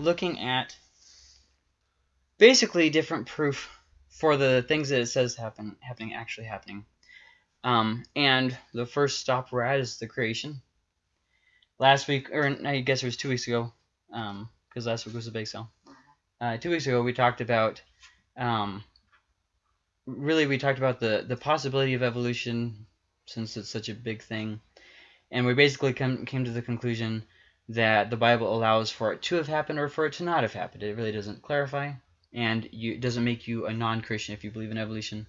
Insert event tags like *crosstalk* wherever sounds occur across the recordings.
looking at basically different proof for the things that it says happen happening actually happening. Um, and the first stop we're at is the creation. Last week, or I guess it was two weeks ago, because um, last week was a big sale. Uh, two weeks ago, we talked about, um, really, we talked about the the possibility of evolution, since it's such a big thing, and we basically come came to the conclusion that the Bible allows for it to have happened or for it to not have happened. It really doesn't clarify, and you, it doesn't make you a non-Christian if you believe in evolution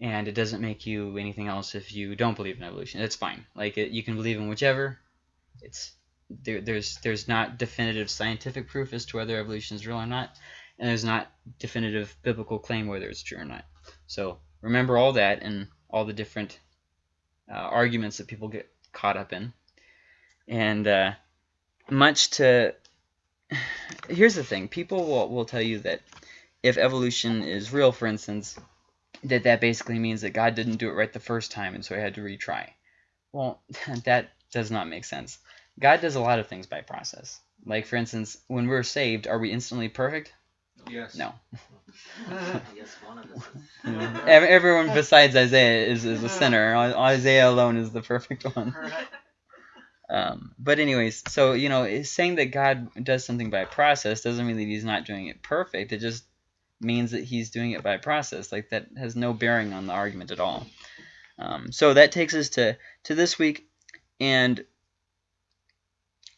and it doesn't make you anything else if you don't believe in evolution. It's fine. Like it, you can believe in whichever. It's there, there's there's not definitive scientific proof as to whether evolution is real or not, and there's not definitive biblical claim whether it's true or not. So remember all that and all the different uh, arguments that people get caught up in, and uh, much to here's the thing: people will will tell you that if evolution is real, for instance, that that basically means that God didn't do it right the first time, and so he had to retry. Well, *laughs* that does not make sense. God does a lot of things by process. Like, for instance, when we're saved, are we instantly perfect? Yes. No. *laughs* *laughs* yes, one of us. Everyone besides Isaiah is, is a sinner. Isaiah alone is the perfect one. Um, but anyways, so, you know, saying that God does something by process doesn't mean that he's not doing it perfect. It just means that he's doing it by process. Like that has no bearing on the argument at all. Um, so that takes us to, to this week, and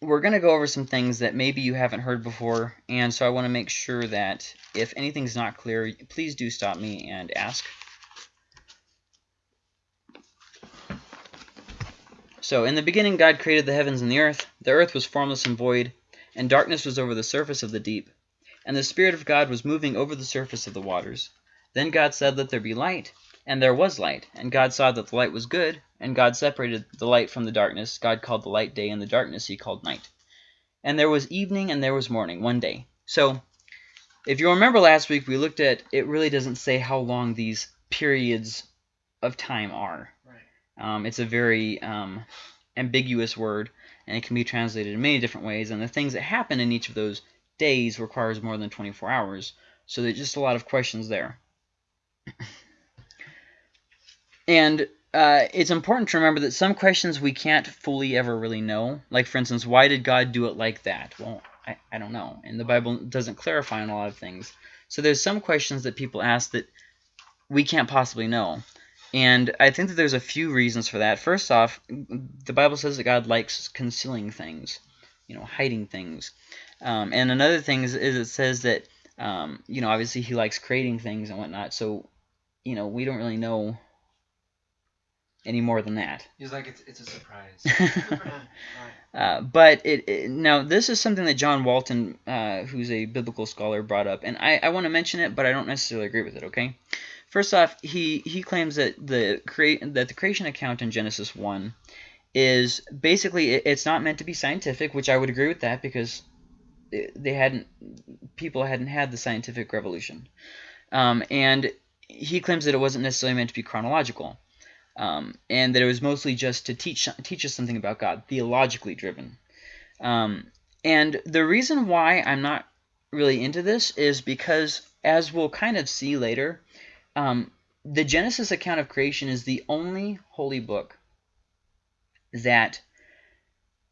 we're going to go over some things that maybe you haven't heard before, and so I want to make sure that if anything's not clear, please do stop me and ask. So, in the beginning God created the heavens and the earth. The earth was formless and void, and darkness was over the surface of the deep and the Spirit of God was moving over the surface of the waters. Then God said, Let there be light, and there was light. And God saw that the light was good, and God separated the light from the darkness. God called the light day, and the darkness he called night. And there was evening, and there was morning, one day. So, if you remember last week, we looked at, it really doesn't say how long these periods of time are. Um, it's a very um, ambiguous word, and it can be translated in many different ways. And the things that happen in each of those days requires more than 24 hours. So there's just a lot of questions there. and uh, it's important to remember that some questions we can't fully ever really know. Like, for instance, why did God do it like that? Well, I, I don't know. And the Bible doesn't clarify on a lot of things. So there's some questions that people ask that we can't possibly know. And I think that there's a few reasons for that. First off, the Bible says that God likes concealing things, you know, hiding things. Um, and another thing is, is, it says that, um, you know, obviously he likes creating things and whatnot. So, you know, we don't really know any more than that. He's like, it's, it's a surprise. *laughs* *laughs* uh, but it, it, now this is something that John Walton, uh, who's a biblical scholar, brought up, and I, I want to mention it, but I don't necessarily agree with it. Okay, first off, he he claims that the create that the creation account in Genesis one is basically it, it's not meant to be scientific, which I would agree with that because they hadn't people hadn't had the scientific revolution, um, and he claims that it wasn't necessarily meant to be chronological, um, and that it was mostly just to teach teach us something about God, theologically driven. Um, and the reason why I'm not really into this is because, as we'll kind of see later, um, the Genesis account of creation is the only holy book that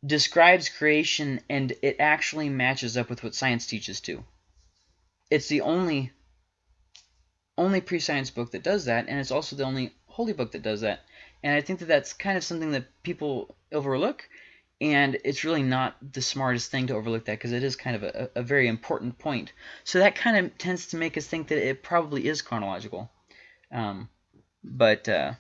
describes creation and it actually matches up with what science teaches too. It's the only only pre-science book that does that, and it's also the only holy book that does that. And I think that that's kind of something that people overlook, and it's really not the smartest thing to overlook that because it is kind of a, a, very important point. So that kind of tends to make us think that it probably is chronological. Um, but, uh,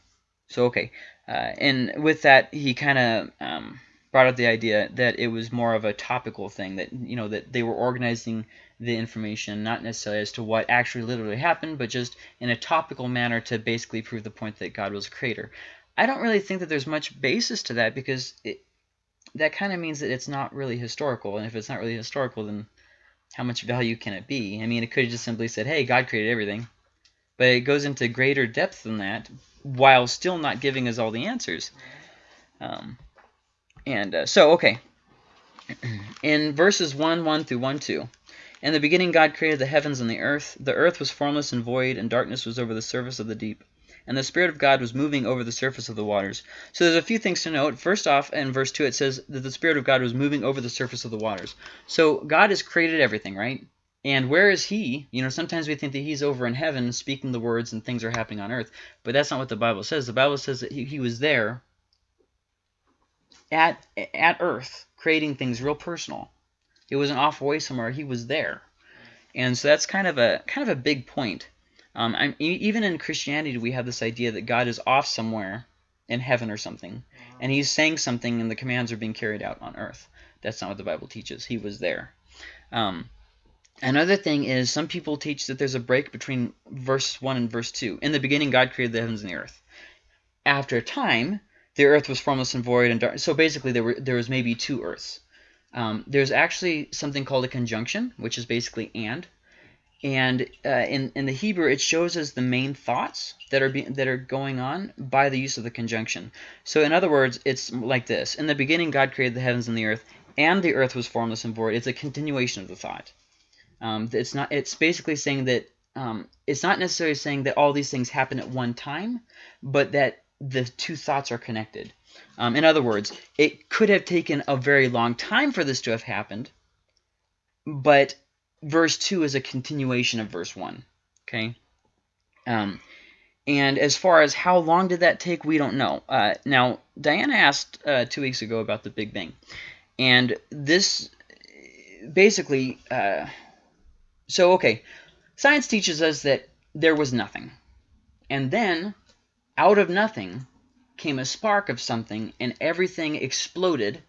so okay. Uh, and with that, he kind of um, brought up the idea that it was more of a topical thing that you know that they were organizing the information not necessarily as to what actually literally happened but just in a topical manner to basically prove the point that God was a creator. I don't really think that there's much basis to that because it, that kind of means that it's not really historical and if it's not really historical then how much value can it be? I mean it could have just simply said hey God created everything but it goes into greater depth than that while still not giving us all the answers. Um, and uh, so, okay. *clears throat* in verses 1 1 through 1 2. In the beginning, God created the heavens and the earth. The earth was formless and void, and darkness was over the surface of the deep. And the Spirit of God was moving over the surface of the waters. So there's a few things to note. First off, in verse 2, it says that the Spirit of God was moving over the surface of the waters. So God has created everything, right? And where is he? You know, sometimes we think that he's over in heaven speaking the words and things are happening on earth. But that's not what the Bible says. The Bible says that he, he was there at, at earth creating things real personal. It wasn't off away somewhere. He was there. And so that's kind of a kind of a big point. Um, even in Christianity, we have this idea that God is off somewhere in heaven or something, and he's saying something and the commands are being carried out on earth. That's not what the Bible teaches. He was there. Um, Another thing is some people teach that there's a break between verse 1 and verse 2. In the beginning, God created the heavens and the earth. After a time, the earth was formless and void and dark. So basically, there were there was maybe two earths. Um, there's actually something called a conjunction, which is basically and. And uh, in in the Hebrew, it shows us the main thoughts that are being that are going on by the use of the conjunction. So in other words, it's like this: In the beginning, God created the heavens and the earth, and the earth was formless and void. It's a continuation of the thought. Um, it's not. It's basically saying that um, it's not necessarily saying that all these things happen at one time, but that the two thoughts are connected. Um, in other words, it could have taken a very long time for this to have happened, but verse 2 is a continuation of verse 1. Okay? Um, and as far as how long did that take, we don't know. Uh, now, Diana asked uh, two weeks ago about the Big Bang. And this basically, uh, so, okay, science teaches us that there was nothing. And then, out of nothing, came a spark of something, and everything exploded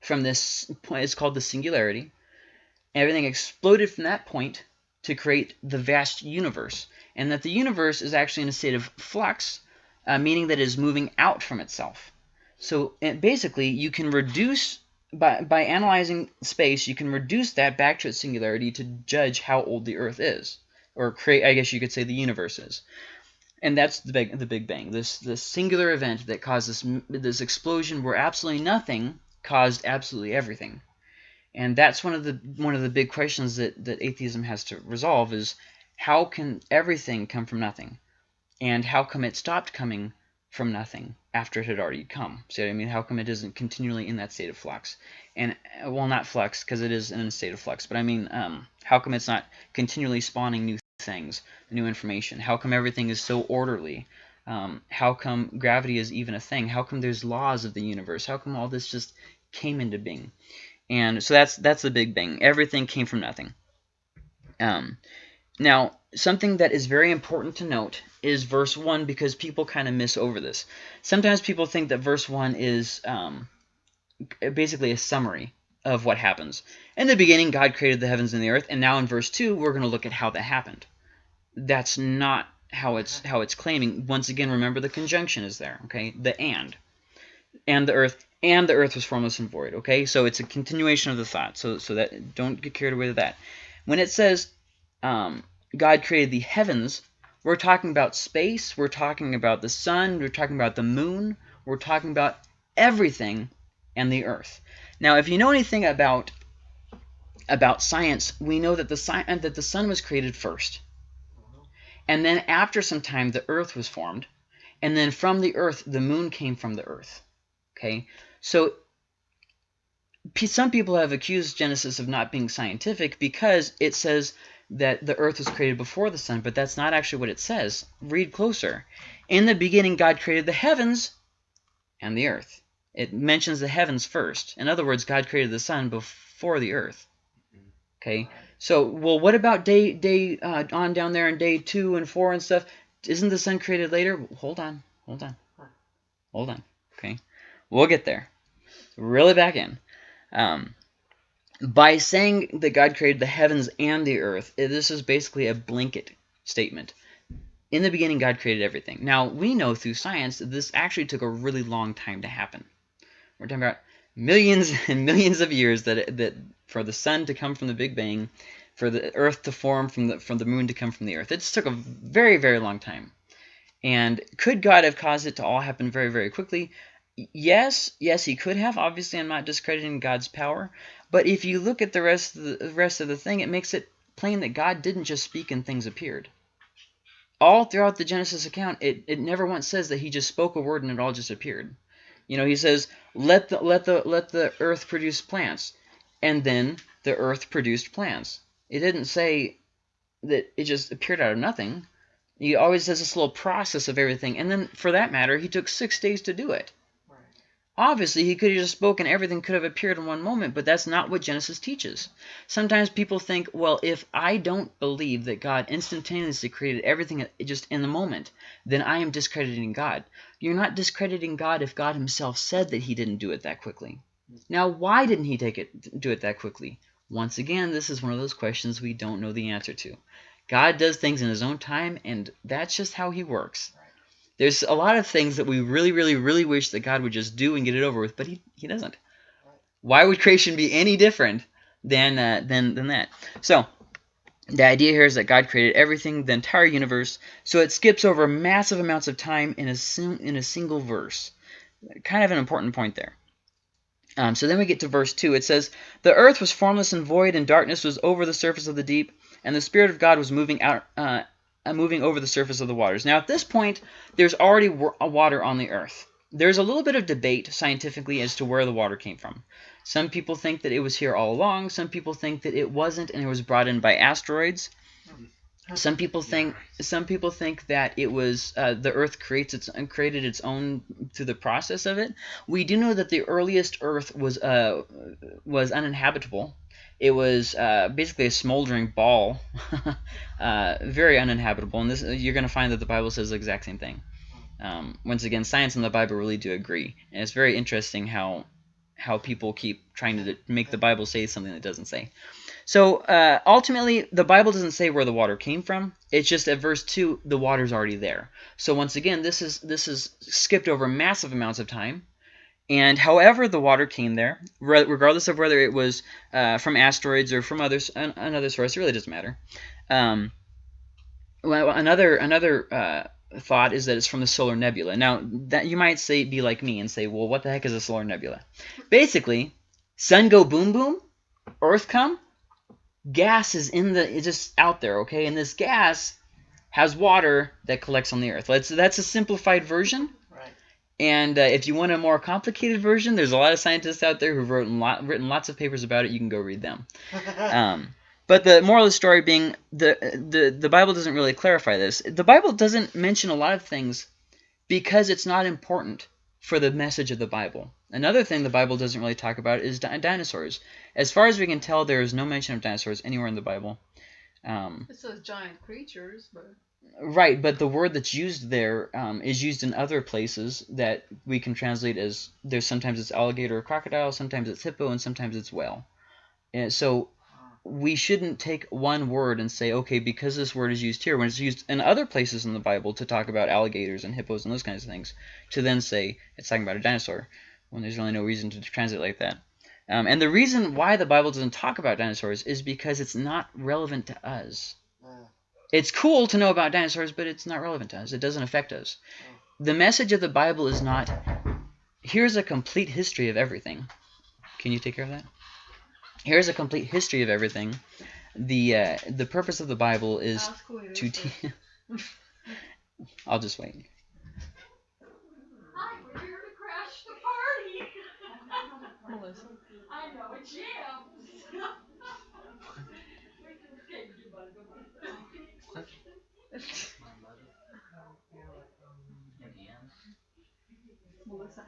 from this point. *laughs* It's called the singularity. Everything exploded from that point to create the vast universe. And that the universe is actually in a state of flux, uh, meaning that it is moving out from itself. So basically, you can reduce by, by analyzing space, you can reduce that back to its singularity to judge how old the Earth is, or create, I guess you could say, the universe is. And that's the big, the Big Bang, this this singular event that caused this this explosion where absolutely nothing caused absolutely everything. And that's one of the one of the big questions that that atheism has to resolve is how can everything come from nothing, and how come it stopped coming from nothing after it had already come. See what I mean? How come it isn't continually in that state of flux? And, uh, well, not flux, because it is in a state of flux, but I mean, um, how come it's not continually spawning new things, new information? How come everything is so orderly? Um, how come gravity is even a thing? How come there's laws of the universe? How come all this just came into being? And so that's that's the Big Bang. Everything came from nothing. Um, now, something that is very important to note is verse 1 because people kind of miss over this. Sometimes people think that verse 1 is um, basically a summary of what happens. In the beginning, God created the heavens and the earth, and now in verse 2, we're going to look at how that happened. That's not how it's how it's claiming. Once again, remember the conjunction is there, okay? The and. And the earth, and the earth was formless and void, okay? So it's a continuation of the thought, so, so that don't get carried away with that. When it says um, God created the heavens, we're talking about space, we're talking about the sun, we're talking about the moon, we're talking about everything and the earth. Now, if you know anything about about science, we know that the sun uh, that the sun was created first. And then after some time the earth was formed, and then from the earth the moon came from the earth. Okay? So some people have accused Genesis of not being scientific because it says that the earth was created before the sun, but that's not actually what it says. Read closer. In the beginning, God created the heavens and the earth. It mentions the heavens first. In other words, God created the sun before the earth. Okay, so, well, what about day day uh, on down there in day two and four and stuff? Isn't the sun created later? Hold on, hold on, hold on. Okay, we'll get there. Really back in. Um, by saying that God created the heavens and the earth, this is basically a blanket statement. In the beginning, God created everything. Now, we know through science that this actually took a really long time to happen. We're talking about millions *laughs* and millions of years that that for the sun to come from the Big Bang, for the Earth to form from the from the moon to come from the Earth. It took a very very long time. And could God have caused it to all happen very very quickly? Yes, yes, he could have. Obviously, I'm not discrediting God's power, but if you look at the rest of the rest of the thing, it makes it plain that God didn't just speak and things appeared. All throughout the Genesis account, it, it never once says that he just spoke a word and it all just appeared. You know, he says, "Let the let the let the earth produce plants," and then the earth produced plants. It didn't say that it just appeared out of nothing. He always does this little process of everything, and then for that matter, he took six days to do it. Obviously, he could have just spoken, everything could have appeared in one moment, but that's not what Genesis teaches. Sometimes people think, well, if I don't believe that God instantaneously created everything just in the moment, then I am discrediting God. You're not discrediting God if God himself said that he didn't do it that quickly. Now, why didn't he take it do it that quickly? Once again, this is one of those questions we don't know the answer to. God does things in his own time, and that's just how he works. There's a lot of things that we really, really, really wish that God would just do and get it over with, but he, he doesn't. Why would creation be any different than, uh, than, than that? So, the idea here is that God created everything, the entire universe, so it skips over massive amounts of time in a, in a single verse. Kind of an important point there. Um, so then we get to verse 2. It says, The earth was formless and void, and darkness was over the surface of the deep, and the Spirit of God was moving out, uh, moving over the surface of the waters. Now, at this point, there's already water on the earth. There's a little bit of debate scientifically as to where the water came from. Some people think that it was here all along. Some people think that it wasn't and it was brought in by asteroids. Some people think some people think that it was uh, the Earth creates its created its own through the process of it. We do know that the earliest Earth was uh, was uninhabitable. It was uh, basically a smoldering ball, *laughs* uh, very uninhabitable. And this you're going to find that the Bible says the exact same thing. Um, once again, science and the Bible really do agree, and it's very interesting how how people keep trying to make the Bible say something that doesn't say. So uh, ultimately, the Bible doesn't say where the water came from. It's just at verse two, the water's already there. So once again, this is this is skipped over massive amounts of time. And however the water came there, regardless of whether it was uh, from asteroids or from others, another source, it really doesn't matter. Um, well, another another uh, thought is that it's from the solar nebula. Now, that you might say be like me and say, well, what the heck is a solar nebula? Basically, sun go boom boom, Earth come, gas is in the it's just out there, okay? And this gas has water that collects on the earth. That's that's a simplified version. Right. And uh, if you want a more complicated version, there's a lot of scientists out there who've written lot, written lots of papers about it. You can go read them. *laughs* um, but the moral of the story being the the the Bible doesn't really clarify this. The Bible doesn't mention a lot of things because it's not important for the message of the Bible. Another thing the Bible doesn't really talk about is di dinosaurs. As far as we can tell, there is no mention of dinosaurs anywhere in the Bible. Um, it says giant creatures, but... Right, but the word that's used there um, is used in other places that we can translate as there's sometimes it's alligator or crocodile, sometimes it's hippo, and sometimes it's whale. And so we shouldn't take one word and say, okay, because this word is used here, when it's used in other places in the Bible to talk about alligators and hippos and those kinds of things, to then say it's talking about a dinosaur, when there's really no reason to translate like that. Um, and the reason why the Bible doesn't talk about dinosaurs is because it's not relevant to us. It's cool to know about dinosaurs, but it's not relevant to us. It doesn't affect us. The message of the Bible is not, here's a complete history of everything. Can you take care of that? Here's a complete history of everything. The uh, the purpose of the Bible is to teach. *laughs* I'll just wait. Hi, we're here to crash the party. *laughs* I know, Jim. *laughs*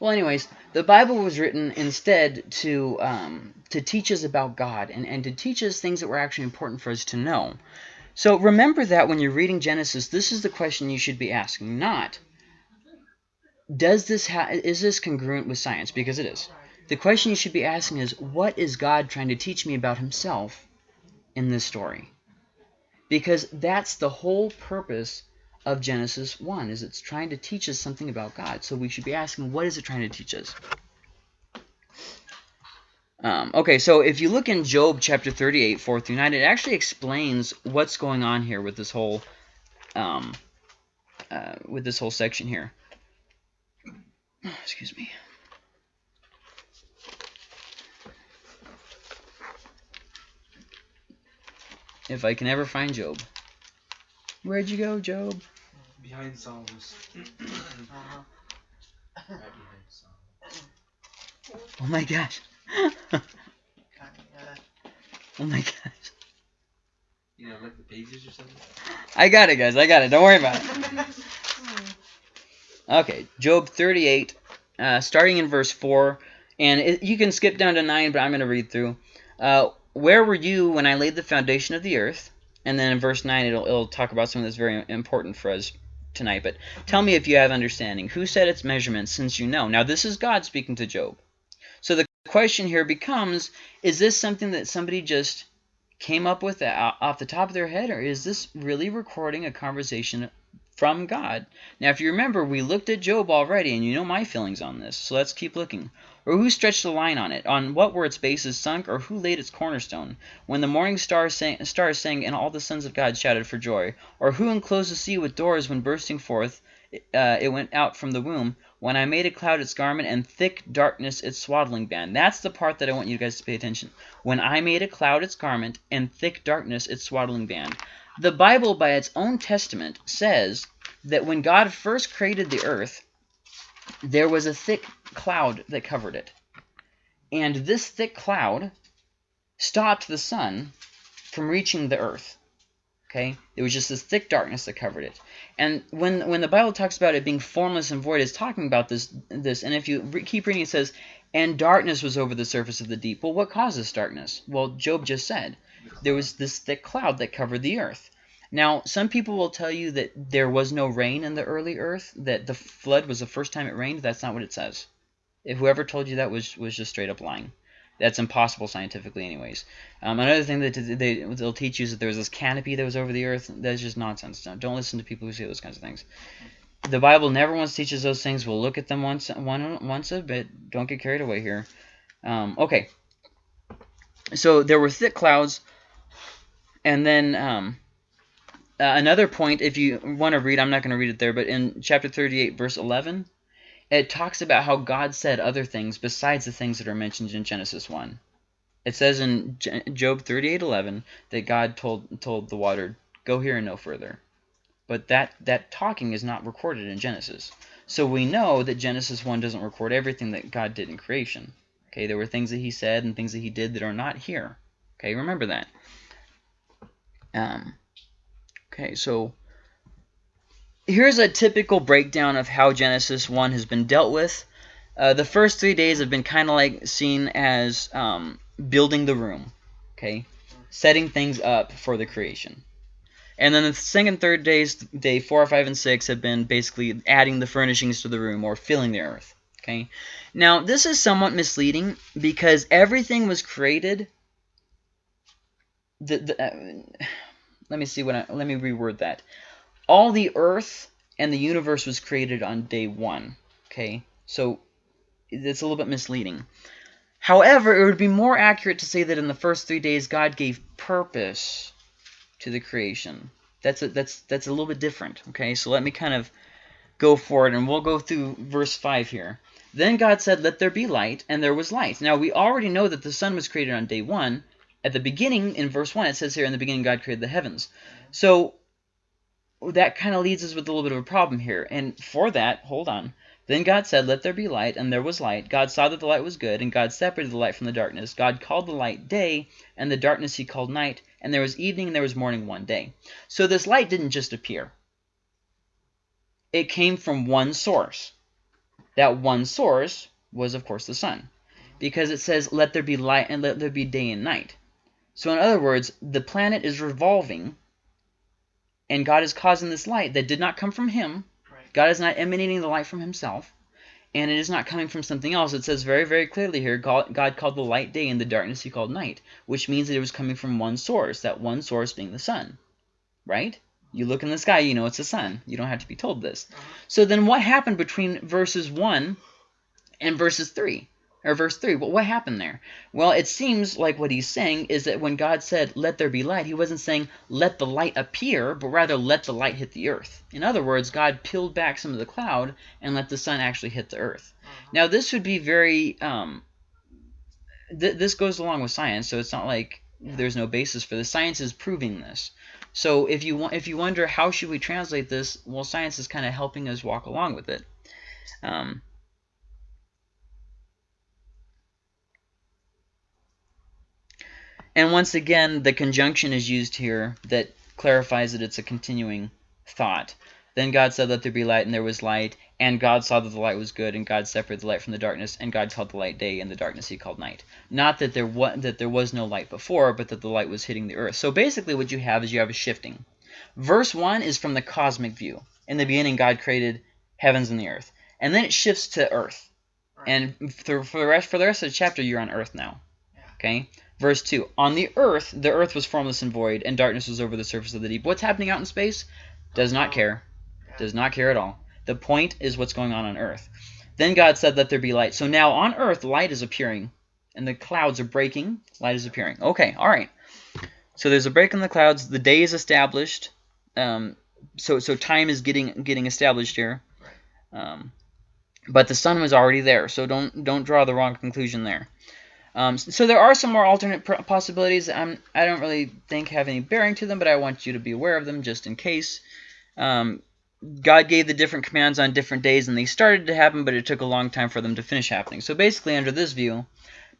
Well, anyways, the Bible was written instead to um, to teach us about God and, and to teach us things that were actually important for us to know. So remember that when you're reading Genesis, this is the question you should be asking, not does this is this congruent with science? Because it is. The question you should be asking is, what is God trying to teach me about himself in this story? Because that's the whole purpose of Genesis 1, is it's trying to teach us something about God. So we should be asking, what is it trying to teach us? Um, okay, so if you look in Job chapter 38, 4 through 9, it actually explains what's going on here with this whole um, uh, with this whole section here. *sighs* Excuse me. If I can ever find Job. Where'd you go, Job? Behind Psalms. Uh-huh. right. *clears throat* Oh my gosh. *laughs* Oh my gosh. You know, like the pages or something. I got it, guys. I got it. Don't worry about it. Okay, Job 38, uh, starting in verse 4. And it, you can skip down to 9, but I'm going to read through. Uh, Where were you when I laid the foundation of the earth? And then in verse 9, it'll, it'll talk about something that's very important for us tonight. But tell me if you have understanding. Who set its measurements since you know? Now, this is God speaking to Job. So the question here becomes, is this something that somebody just came up with uh, off the top of their head, or is this really recording a conversation from God? Now, if you remember, we looked at Job already, and you know my feelings on this, so let's keep looking. Or who stretched the line on it? On what were its bases sunk, or who laid its cornerstone? When the morning stars sang, stars sang and all the sons of God shouted for joy? Or who enclosed the sea with doors when bursting forth uh, it went out from the womb? When I made a cloud its garment and thick darkness its swaddling band. That's the part that I want you guys to pay attention. When I made a cloud its garment and thick darkness its swaddling band. The Bible, by its own testament, says that when God first created the earth, there was a thick cloud that covered it. And this thick cloud stopped the sun from reaching the earth. Okay? It was just this thick darkness that covered it. And when when the Bible talks about it being formless and void, it's talking about this this. And if you re keep reading, it says, "And darkness was over the surface of the deep." Well, what causes darkness? Well, Job just said there was this thick cloud that covered the earth. Now, some people will tell you that there was no rain in the early earth, that the flood was the first time it rained. That's not what it says. If whoever told you that was was just straight up lying. That's impossible scientifically, anyways. Um, another thing that they, they'll teach you is that there was this canopy that was over the earth. That's just nonsense. Don't, don't listen to people who say those kinds of things. The Bible never once teaches those things. We'll look at them once, one, once a bit. Don't get carried away here. Um, okay. So there were thick clouds, and then um, uh, another point, if you want to read, I'm not going to read it there, but in chapter 38, verse 11, it talks about how God said other things besides the things that are mentioned in Genesis 1. It says in Job 38:11 that God told told the water, "Go here and no further." But that that talking is not recorded in Genesis. So we know that Genesis 1 doesn't record everything that God did in creation. Okay, there were things that he said and things that he did that are not here. Okay, remember that. Um, okay, so here's a typical breakdown of how Genesis 1 has been dealt with. Uh, the first three days have been kind of like seen as um, building the room, okay, setting things up for the creation. And then the second, third days, day four, five, and six, have been basically adding the furnishings to the room or filling the earth. Okay. Now this is somewhat misleading because everything was created. The, the uh, let me see what I, let me reword that. All the earth and the universe was created on day one. Okay, so it's a little bit misleading. However, it would be more accurate to say that in the first three days God gave purpose to the creation. That's a, that's that's a little bit different. Okay, so let me kind of go for it, and we'll go through verse five here. Then God said, "Let there be light," and there was light. Now we already know that the sun was created on day one. At the beginning, in verse one, it says here, "In the beginning, God created the heavens." So that kind of leads us with a little bit of a problem here. And for that, hold on. Then God said, Let there be light, and there was light. God saw that the light was good, and God separated the light from the darkness. God called the light day, and the darkness he called night. And there was evening, and there was morning one day. So this light didn't just appear. It came from one source. That one source was, of course, the sun. Because it says, Let there be light, and let there be day and night. So in other words, the planet is revolving and God is causing this light that did not come from him. Right. God is not emanating the light from himself, and it is not coming from something else. It says very, very clearly here, God, God called the light day and the darkness he called night, which means that it was coming from one source, that one source being the sun, right? You look in the sky, you know it's the sun. You don't have to be told this. Uh-huh. So then what happened between verses 1 and verses 3? Or verse 3. Well, what happened there? Well, it seems like what he's saying is that when God said, let there be light, he wasn't saying, let the light appear, but rather let the light hit the earth. In other words, God peeled back some of the cloud and let the sun actually hit the earth. Now, this would be very, um, th this goes along with science, so it's not like there's no basis for this. Science is proving this. So if you want, if you wonder how should we translate this, well, science is kind of helping us walk along with it. Um, And once again, the conjunction is used here that clarifies that it's a continuing thought. Then God said, Let there be light, and there was light. And God saw that the light was good, and God separated the light from the darkness, and God called the light day, and the darkness he called night. Not that there was that there was no light before, but that the light was hitting the earth. So basically, what you have is you have a shifting. Verse one is from the cosmic view. In the beginning, God created heavens and the earth, and then it shifts to earth. And for the rest for the rest of the chapter, you're on earth now. Okay. Verse 2 On the earth, the earth was formless and void, and darkness was over the surface of the deep. What's happening out in space? Does not care. Does not care at all. The point is what's going on on earth. Then God said, Let there be light. So now on earth, light is appearing, and the clouds are breaking. Light is appearing. Okay, all right. So there's a break in the clouds. The day is established. Um, so so time is getting getting established here. Um, but the sun was already there, so don't don't draw the wrong conclusion there. Um, so there are some more alternate possibilities. I'm, I don't really think have any bearing to them, but I want you to be aware of them just in case. Um, God gave the different commands on different days, and they started to happen, but it took a long time for them to finish happening. So basically, under this view,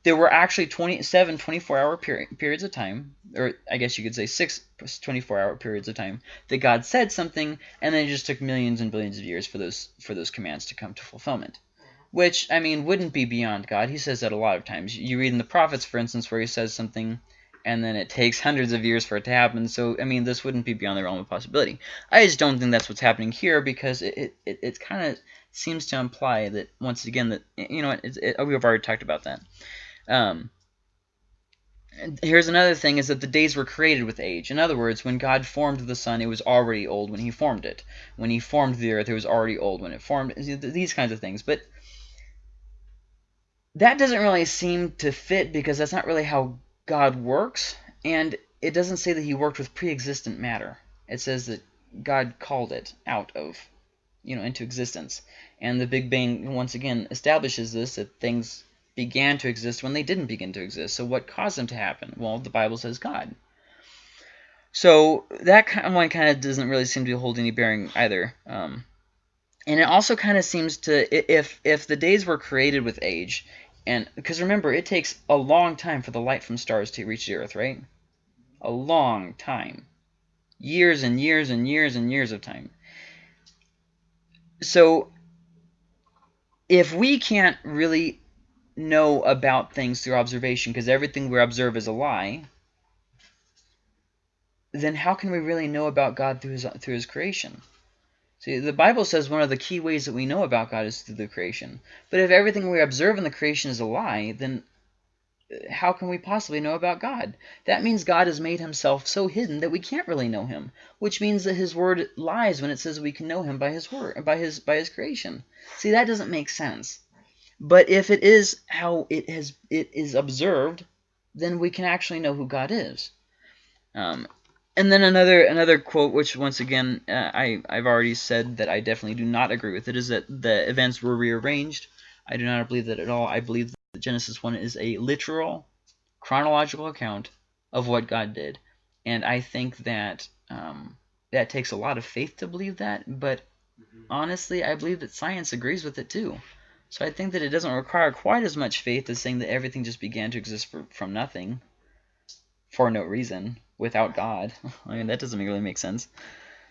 there were actually 27 24-hour peri periods of time, or I guess you could say six 24-hour periods of time, that God said something, and then it just took millions and billions of years for those for those commands to come to fulfillment which, I mean, wouldn't be beyond God. He says that a lot of times. You read in the prophets, for instance, where he says something and then it takes *laughs* hundreds of years for it to happen. So, I mean, this wouldn't be beyond the realm of possibility. I just don't think that's what's happening here because it, it, it, kind of seems to imply that, once again, that, you know, it, it, we've already talked about that. Um, here's another thing is that the days were created with age. In other words, when God formed the sun, it was already old when he formed it. When he formed the earth, it was already old when it formed these kinds of things. But that doesn't really seem to fit because that's not really how God works. And it doesn't say that he worked with pre-existent matter. It says that God called it out of, you know, into existence. And the Big Bang, once again, establishes this, that things began to exist when they didn't begin to exist. So what caused them to happen? Well, the Bible says God. So that one kind of doesn't really seem to hold any bearing either. Um, and it also kind of seems to, if if the days were created with age, and because remember, it takes a long time for the light from stars to reach the Earth, right? A long time. Years and years and years and years of time. So if we can't really know about things through observation because everything we observe is a lie, then how can we really know about God through his, through his creation? See, the Bible says one of the key ways that we know about God is through the creation. But if everything we observe in the creation is a lie, then uh, how can we possibly know about God? That means God has made himself so hidden that we can't really know him, which means that his word lies when it says we can know him by his word, by his by his creation. See, that doesn't make sense. But if it is how it has it is observed, then we can actually know who God is. Um, and then another another quote, which once again uh, I I've already said that I definitely do not agree with it, is that the events were rearranged. I do not believe that at all. I believe that Genesis one is a literal, chronological account of what God did, and I think that um, that takes a lot of faith to believe that. But mm -hmm. honestly, I believe that science agrees with it too. So I think that it doesn't require quite as much faith as saying that everything just began to exist for, from nothing for no reason without God. *laughs* I mean, that doesn't really make sense.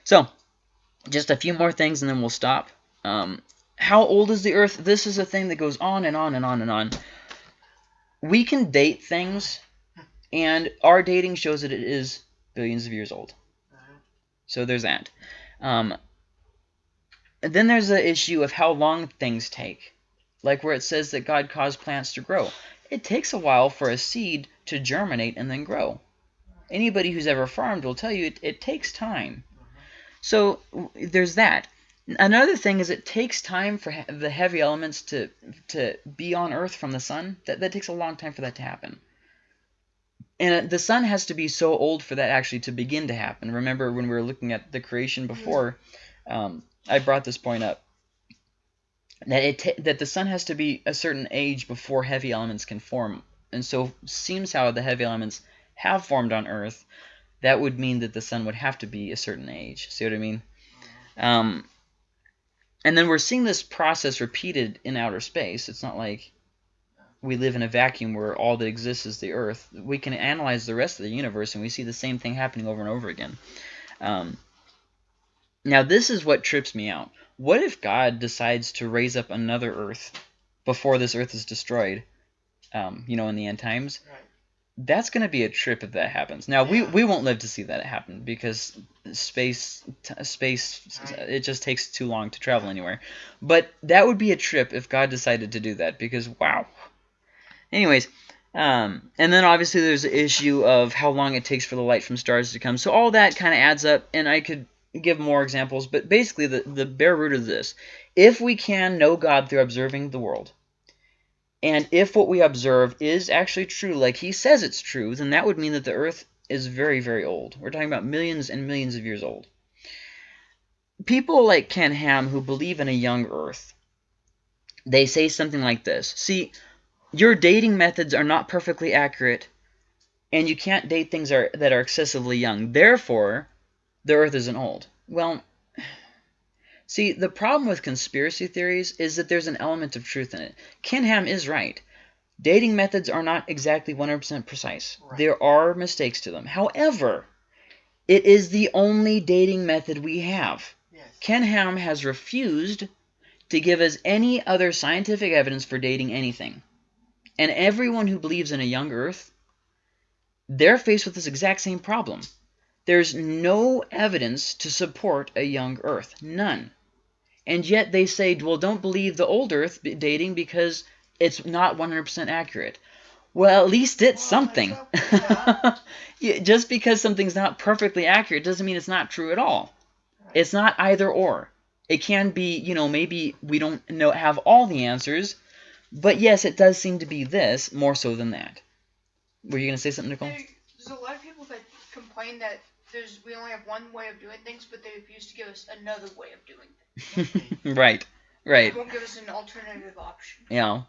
So, just a few more things and then we'll stop. Um, how old is the Earth? This is a thing that goes on and on and on and on. We can date things, and our dating shows that it is billions of years old. So there's that. Um, then there's the issue of how long things take. Like where it says that God caused plants to grow. It takes a while for a seed to germinate and then grow anybody who's ever farmed will tell you it, it takes time. So there's that. Another thing is it takes time for he- the heavy elements to to be on Earth from the sun. That that takes a long time for that to happen. And uh, the sun has to be so old for that actually to begin to happen. Remember when we were looking at the creation before, um, I brought this point up that it that the sun has to be a certain age before heavy elements can form. And so seems how the heavy elements have formed on Earth. That would mean that the sun would have to be a certain age. See what I mean? Um, and then we're seeing this process repeated in outer space. It's not like we live in a vacuum where all that exists is the Earth. We can analyze the rest of the universe, and we see the same thing happening over and over again. Um, now, this is what trips me out. What if God decides to raise up another Earth before this Earth is destroyed? Um, you know, in the end times, Right. That's going to be a trip if that happens. Now we we won't live to see that happen because space t- space it just takes too long to travel anywhere. But that would be a trip if God decided to do that because wow. Anyways, um, and then obviously there's the issue of how long it takes for the light from stars to come. So all that kind of adds up, and I could give more examples, but basically the the bare root of this: if we can know God through observing the world, and if what we observe is actually true, like he says it's true, then that would mean that the Earth is very, very old. We're talking about millions and millions of years old. People like Ken Ham who believe in a young Earth, they say something like this. See, your dating methods are not perfectly accurate, and you can't date things are, that are excessively young. Therefore, the Earth isn't old. Well, see, the problem with conspiracy theories is that there's an element of truth in it. Ken Ham is right. Dating methods are not exactly 100% precise. Right. There are mistakes to them. However, it is the only dating method we have. Yes. Ken Ham has refused to give us any other scientific evidence for dating anything. And everyone who believes in a young Earth, they're faced with this exact same problem. There's no evidence to support a young Earth. None. And yet they say, well, don't believe the old Earth b- dating because it's not 100% accurate. Well, at least it's Well, something. *laughs* Just because something's not perfectly accurate doesn't mean it's not true at all. It's not either or. It can be, you know, maybe we don't know have all the answers, but yes, it does seem to be this more so than that. Were you gonna say something, Nicole? There's a lot of people that complain that there's we only have one way of doing things, but they refuse to give us another way of doing things. *laughs* right, right. They won't give us an alternative option. Yeah.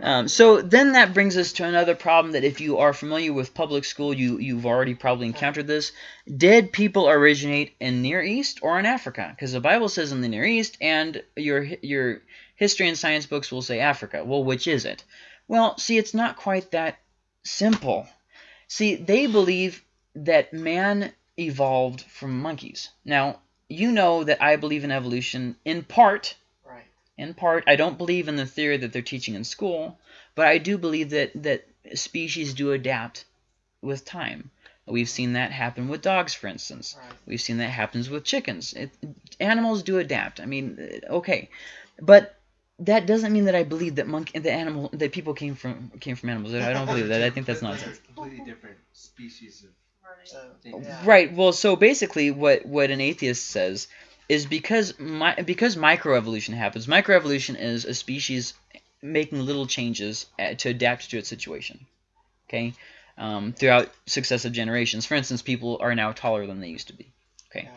Um, so then that brings us to another problem that if you are familiar with public school, you, you've already probably encountered this. Did people originate in Near East or in Africa? Because the Bible says in the Near East, and your, your history and science books will say Africa. Well, which is it? Well, see, it's not quite that simple. See, they believe that man evolved from monkeys. Now, you know that I believe in evolution in part Right. in part. I don't believe in the theory that they're teaching in school, but I do believe that that species do adapt with time. We've seen that happen with dogs, for instance. Right. We've seen that happens with chickens. It, animals do adapt. I mean, uh, okay, but that doesn't mean that I believe that monkey, the animal, that people came from came from animals. I don't believe that. I think that's nonsense. Completely different species of So, things. yeah. Right. Well, so basically, what what an atheist says is because my because microevolution happens. Microevolution is a species making little changes uh, to adapt to its situation. Okay. Um, throughout successive generations. For instance, people are now taller than they used to be. Okay.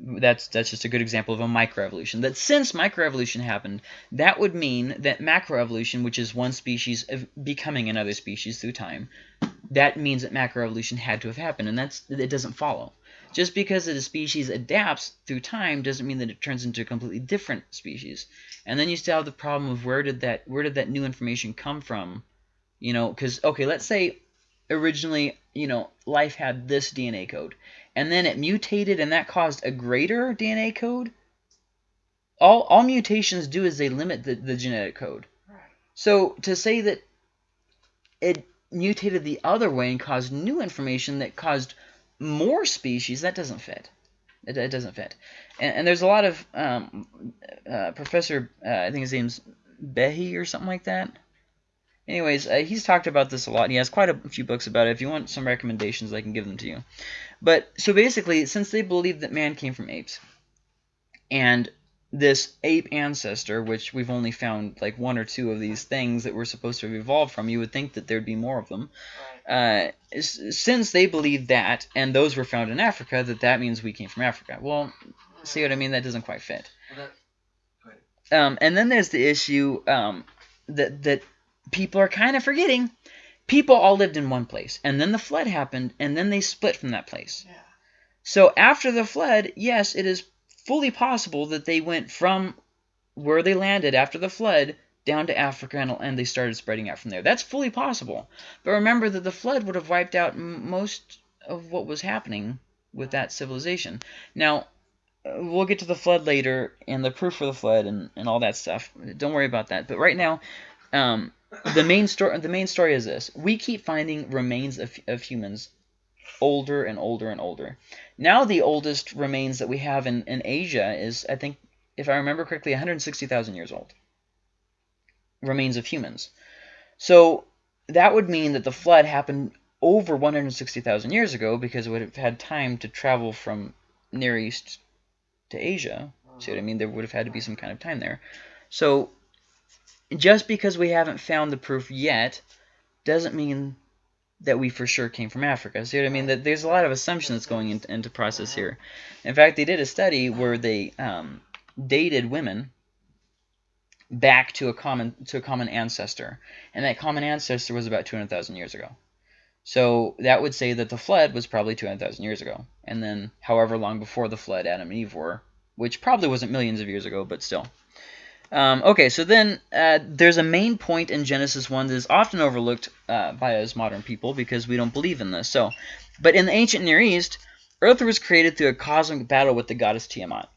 That's that's just a good example of a microevolution. That since microevolution happened, that would mean that macroevolution, which is one species becoming another species through time, that means that macroevolution had to have happened, and that's it doesn't follow. Just because a species adapts through time doesn't mean that it turns into a completely different species. And then you still have the problem of where did that where did that new information come from? You know, because okay, let's say originally you know life had this DNA code, and then it mutated, and that caused a greater DNA code. All all mutations do is they limit the, the genetic code. Right. So to say that it mutated the other way and caused new information that caused more species, that doesn't fit. It, it doesn't fit. And, and there's a lot of um, uh, Professor, uh, I think his name's Behe or something like that. Anyways, uh, he's talked about this a lot. And he has quite a few books about it. If you want some recommendations, I can give them to you. But so basically, since they believe that man came from apes, and this ape ancestor, which we've only found like one or two of these things that we're supposed to have evolved from, you would think that there'd be more of them. Uh, since they believe that, and those were found in Africa, that that means we came from Africa. Well, see what I mean? That doesn't quite fit. Um, and then there's the issue um, that that people are kind of forgetting. People all lived in one place, and then the flood happened, and then they split from that place. Yeah. So after the flood, yes, it is fully possible that they went from where they landed after the flood down to Africa and, and they started spreading out from there. That's fully possible. But remember that the flood would have wiped out most of what was happening with that civilization. Now, uh, we'll get to the flood later and the proof for the flood and, and all that stuff. Don't worry about that. But right now, um, the main story the main story is this: we keep finding remains of, of humans older and older and older. Now the oldest remains that we have in, in Asia is, I think, if I remember correctly, 160,000 years old. Remains of humans. So that would mean that the flood happened over 160,000 years ago because it would have had time to travel from Near East to Asia. See what I mean? There would have had to be some kind of time there. So just because we haven't found the proof yet doesn't mean that we for sure came from Africa. See what I mean? That there's a lot of assumption that's going into, into process here. In fact, they did a study where they um, dated women back to a common to a common ancestor, and that common ancestor was about 200,000 years ago. So that would say that the flood was probably 200,000 years ago, and then however long before the flood Adam and Eve were, which probably wasn't millions of years ago, but still. Um, okay, so then uh, there's a main point in Genesis 1 that is often overlooked uh, by us modern people because we don't believe in this. So, But in the ancient Near East, Earth was created through a cosmic battle with the goddess Tiamat.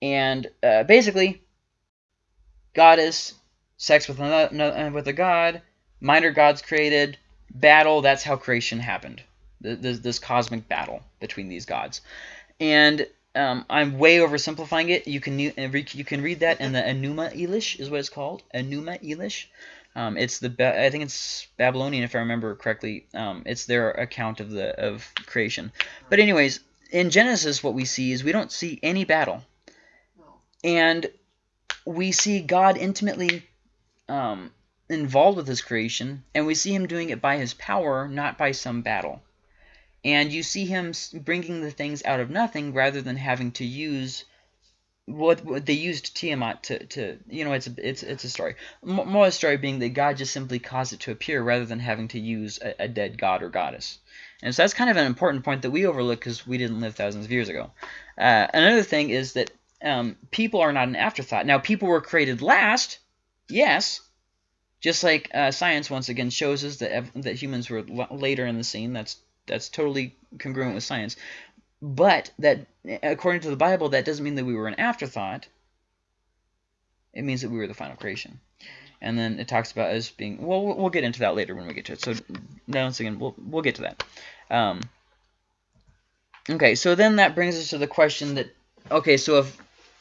And uh, basically, goddess, sex with, another, with a god, minor gods created, battle, that's how creation happened. This, this cosmic battle between these gods. And um, I'm way oversimplifying it. You can you can read that in the Enuma Elish is what it's called. Enuma Elish. Um, it's the I think it's Babylonian if I remember correctly. Um, it's their account of the of creation. But anyways, in Genesis, what we see is we don't see any battle, and we see God intimately um, involved with His creation, and we see Him doing it by His power, not by some battle and you see him bringing the things out of nothing rather than having to use what, what they used Tiamat to, to you know it's a, it's it's a story. More of the story being that God just simply caused it to appear rather than having to use a, a dead god or goddess. And so that's kind of an important point that we overlook because we didn't live thousands of years ago. Uh, another thing is that um, people are not an afterthought. Now people were created last yes just like uh, science once again shows us that that humans were later in the scene. That's that's totally congruent with science. But that, according to the Bible, that doesn't mean that we were an afterthought. It means that we were the final creation. And then it talks about us being. Well, we'll get into that later when we get to it. So now once again, we'll we'll get to that. Um, okay, so then that brings us to the question that. Okay, so if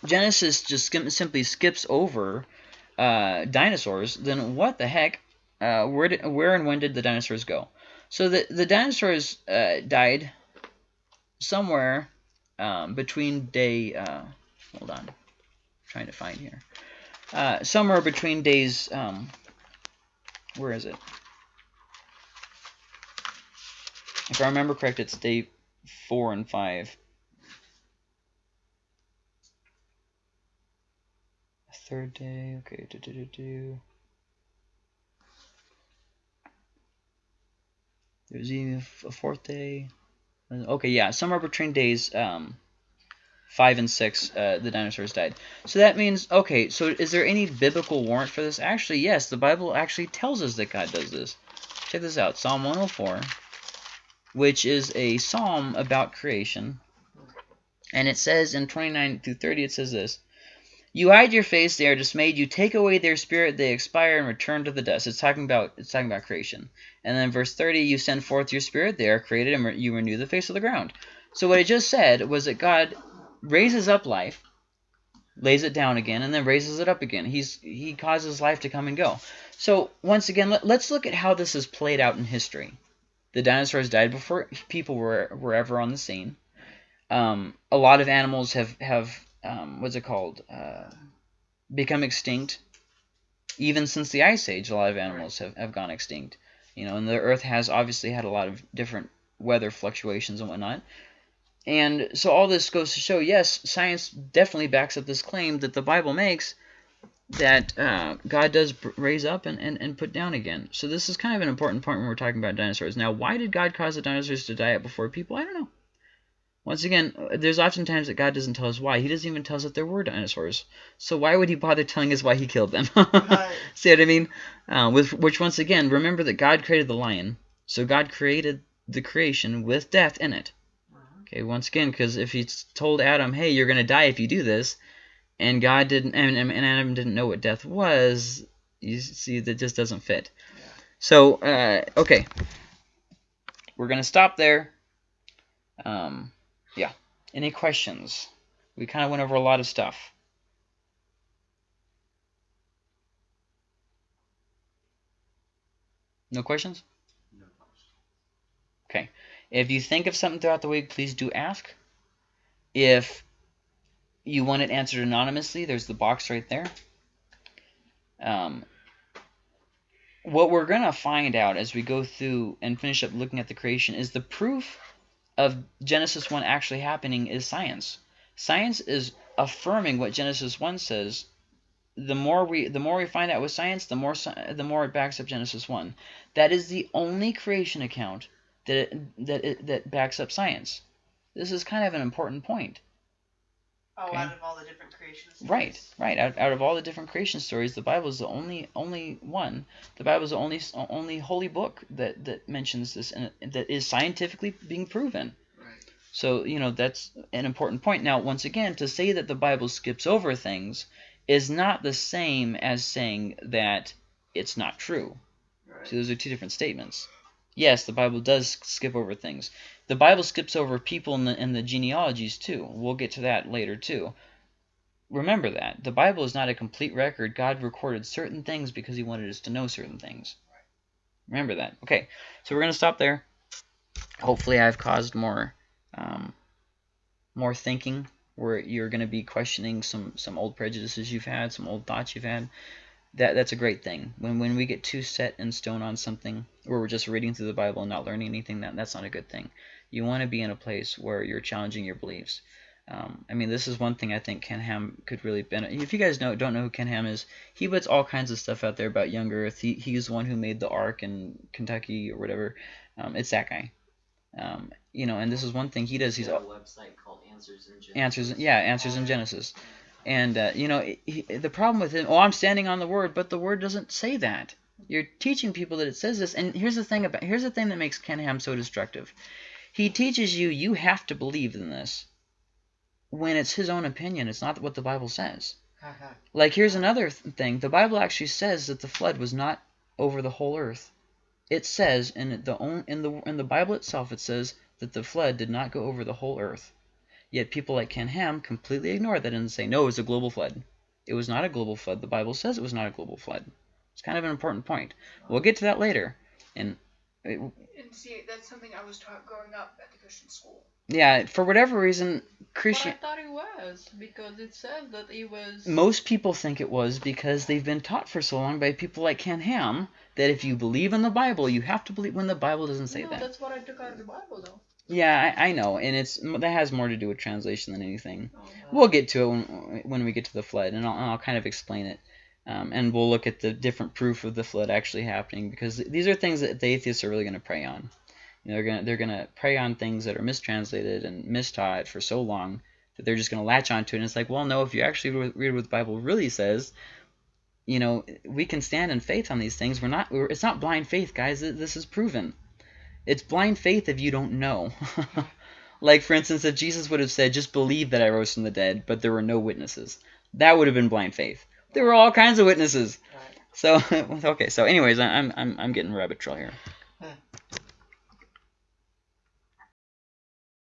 Genesis just skim, simply skips over uh, dinosaurs, then what the heck? Uh, where did, where and when did the dinosaurs go? So the the dinosaurs uh, died somewhere um, between day. Uh, hold on, I'm trying to find here. Uh, somewhere between days. Um, where is it? If I remember correct, it's day four and five. Third day. Okay. Do, do, do, do. There's even a fourth day. Okay, yeah, somewhere between days um, five and six, uh, the dinosaurs died. So that means, okay, so is there any biblical warrant for this? Actually, yes, the Bible actually tells us that God does this. Check this out, Psalm 104, which is a psalm about creation. And it says in 29 through 30, it says this. You hide your face, they are dismayed. You take away their spirit, they expire and return to the dust. It's talking about it's talking about creation. And then verse 30, you send forth your spirit, they are created, and re you renew the face of the ground. So what it just said was that God raises up life, lays it down again, and then raises it up again. He's he causes life to come and go. So once again, let, let's look at how this is played out in history. The dinosaurs died before people were were ever on the scene. Um, a lot of animals have have um, what's it called uh, become extinct. Even since the ice age, a lot of animals have, have gone extinct. You know, and the Earth has obviously had a lot of different weather fluctuations and whatnot. And so all this goes to show, yes, science definitely backs up this claim that the Bible makes that uh, God does raise up and, and, and put down again. So this is kind of an important point when we're talking about dinosaurs. Now, why did God cause the dinosaurs to die out before people? I don't know. Once again, there's often times that God doesn't tell us why. He doesn't even tell us that there were dinosaurs. So why would he bother telling us why he killed them? *laughs* Right. See what I mean? Uh, with Which, once again, remember that God created the lion. So God created the creation with death in it. Okay, once again, because if he told Adam, hey, you're going to die if you do this, and God didn't, and, and Adam didn't know what death was, you see that just doesn't fit. Yeah. So, uh, okay. We're going to stop there. Um, yeah. Any questions? We kind of went over a lot of stuff. No questions? No. questions. Okay. If you think of something throughout the week, please do ask. If you want it answered anonymously, there's the box right there. Um, what we're going to find out as we go through and finish up looking at the creation is the proof of Genesis 1 actually happening is science. Science is affirming what Genesis 1 says. The more we the more we find out with science, the more the more it backs up Genesis 1. That is the only creation account that it, that it, that backs up science. This is kind of an important point. Oh, Okay. out of all the different creations. Right, right. Out, out of all the different creation stories, the Bible is the only only one. The Bible is the only only holy book that that mentions this and that is scientifically being proven. Right. So you know that's an important point. Now, once again, to say that the Bible skips over things is not the same as saying that it's not true. Right. So those are two different statements. Yes, the Bible does skip over things. The Bible skips over people in the, the genealogies too. We'll get to that later too. Remember that. The Bible is not a complete record. God recorded certain things because he wanted us to know certain things. Remember that. Okay, so we're going to stop there. Hopefully I've caused more um, more thinking where you're going to be questioning some, some old prejudices you've had, some old thoughts you've had that that's a great thing. When when we get too set in stone on something, or we're just reading through the Bible and not learning anything, that that's not a good thing. You want to be in a place where you're challenging your beliefs. Um, I mean, this is one thing I think Ken Ham could really benefit. If you guys know don't know who Ken Ham is, he puts all kinds of stuff out there about young Earth. He he's the one who made the Ark in Kentucky or whatever. Um, it's that guy. Um, you know, and this is one thing he does. He's He's a website called Answers in Genesis. answers yeah answers in genesis and uh, you know he, the problem with him oh i'm standing on the word but the word doesn't say that. You're teaching people that it says this. And here's the thing about here's the thing that makes ken ham so destructive. He teaches you you have to believe in this. When it's his own opinion it's not what the bible says. Like here's another th- thing. The bible actually says that the flood was not over the whole earth. It says in the own in the in the bible itself it says that the flood did not go over the whole earth Yet people like Ken Ham completely ignore that and say, no, it was a global flood. It was not a global flood. The Bible says it was not a global flood. It's kind of an important point. We'll get to that later. And it, And see, that's something I was taught growing up at the Christian school. yeah, for whatever reason, Christian But I thought it was because it says that it was. most people think it was because they've been taught for so long by people like Ken Ham that if you believe in the Bible, you have to believe when the Bible doesn't say no, that. that's what I took out of the Bible, though. Yeah, I, I know, and it's that has more to do with translation than anything. Oh. We'll get to it when, when we get to the flood, and I'll, I'll kind of explain it. Um, and we'll look at the different proof of the flood actually happening because these are things that the atheists are really going to prey on. You know, they're going to they're going to prey on things that are mistranslated and mistaught for so long that they're just going to latch onto it. And it's like, well, no, if you actually read what the Bible really says, you know, we can stand in faith on these things. We're not. We're, it's not blind faith, guys. This is proven. It's blind faith if you don't know. *laughs* like, for instance, if Jesus would have said, just believe that I rose from the dead, but there were no witnesses, that would have been blind faith. There were all kinds of witnesses. Right. So, *laughs* okay, so anyways, I'm, I'm, I'm getting rabbit trail here.